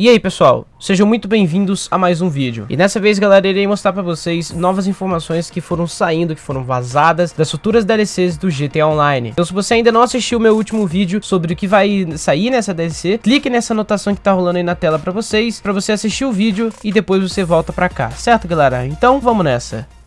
E aí pessoal, sejam muito bem-vindos a mais um vídeo. E nessa vez galera, irei mostrar pra vocês novas informações que foram saindo, que foram vazadas das futuras DLCs do GTA Online. Então se você ainda não assistiu o meu último vídeo sobre o que vai sair nessa DLC, clique nessa anotação que tá rolando aí na tela pra vocês, pra você assistir o vídeo e depois você volta pra cá, certo galera? Então vamos nessa.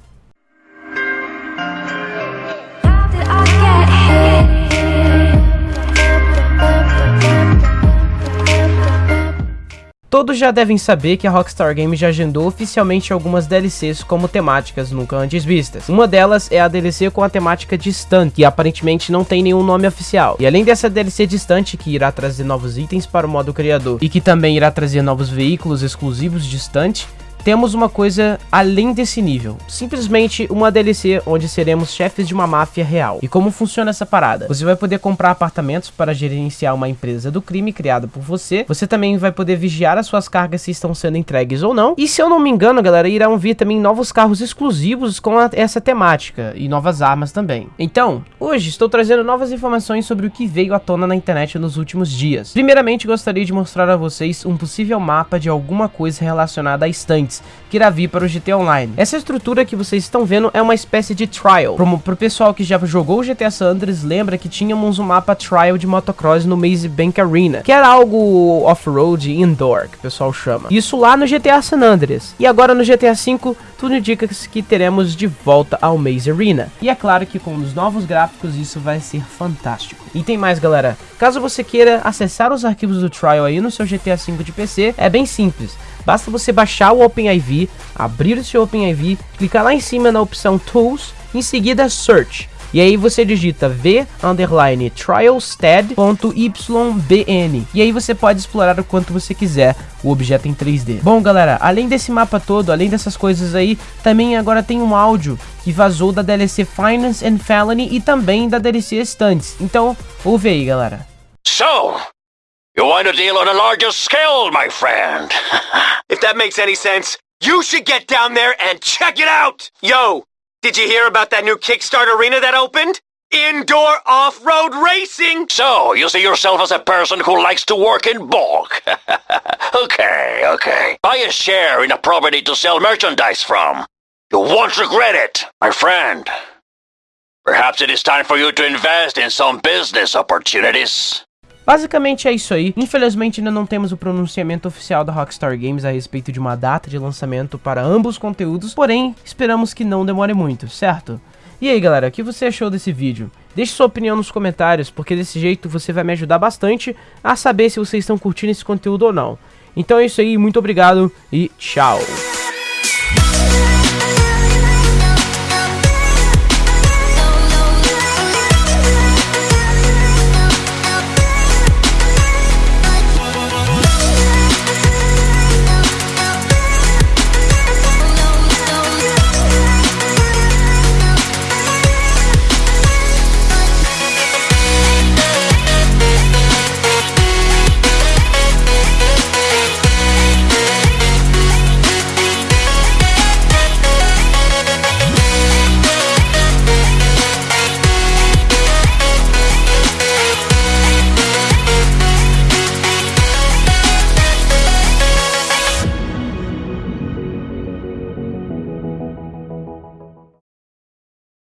Todos já devem saber que a Rockstar Games já agendou oficialmente algumas DLCs como temáticas nunca antes vistas. Uma delas é a DLC com a temática distante, que aparentemente não tem nenhum nome oficial. E além dessa DLC distante, que irá trazer novos itens para o modo criador e que também irá trazer novos veículos exclusivos distante, temos uma coisa além desse nível. Simplesmente uma DLC onde seremos chefes de uma máfia real. E como funciona essa parada? Você vai poder comprar apartamentos para gerenciar uma empresa do crime criada por você. Você também vai poder vigiar as suas cargas se estão sendo entregues ou não. E se eu não me engano, galera, irão vir também novos carros exclusivos com a, essa temática. E novas armas também. Então, hoje estou trazendo novas informações sobre o que veio à tona na internet nos últimos dias. Primeiramente, gostaria de mostrar a vocês um possível mapa de alguma coisa relacionada a estantes que irá vir para o GT Online. Essa estrutura que vocês estão vendo é uma espécie de trial. Pro, pro pessoal que já jogou o GTA San Andreas, lembra que tínhamos um mapa trial de motocross no Maze Bank Arena, que era algo off-road indoor, que o pessoal chama. Isso lá no GTA San Andreas. E agora no GTA V, tudo indica que teremos de volta ao Maze Arena. E é claro que com os novos gráficos isso vai ser fantástico. E tem mais galera, caso você queira acessar os arquivos do trial aí no seu GTA V de PC, é bem simples. Basta você baixar o OpenIV, abrir o seu OpenIV, clicar lá em cima na opção Tools, em seguida Search. E aí você digita v underline trialstead.ybn e aí você pode explorar o quanto você quiser o objeto em 3D. Bom galera, além desse mapa todo, além dessas coisas aí, também agora tem um áudio que vazou da DLC Finance and Felony e também da DLC Stunts. Então, ouve aí galera. So, You want to deal on a larger scale, my friend. if that makes any sense, you should get down there and check it out! Yo, did you hear about that new Kickstart arena that opened? Indoor off-road racing! So, you see yourself as a person who likes to work in bulk. okay, okay. Buy a share in a property to sell merchandise from. You won't regret it, my friend. Perhaps it is time for you to invest in some business opportunities. Basicamente é isso aí. Infelizmente ainda não temos o pronunciamento oficial da Rockstar Games a respeito de uma data de lançamento para ambos os conteúdos, porém esperamos que não demore muito, certo? E aí galera, o que você achou desse vídeo? Deixe sua opinião nos comentários, porque desse jeito você vai me ajudar bastante a saber se vocês estão curtindo esse conteúdo ou não. Então é isso aí, muito obrigado e tchau!